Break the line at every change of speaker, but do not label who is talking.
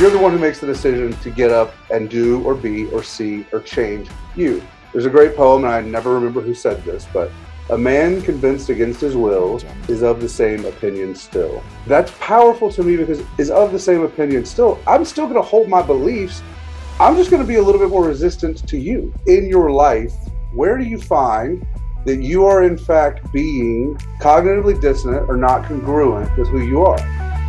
You're the one who makes the decision to get up and do or be or see or change you. There's a great poem, and I never remember who said this, but a man convinced against his will is of the same opinion still. That's powerful to me because is of the same opinion still. I'm still going to hold my beliefs. I'm just going to be a little bit more resistant to you. In your life, where do you find that you are in fact being cognitively dissonant or not congruent with who you are?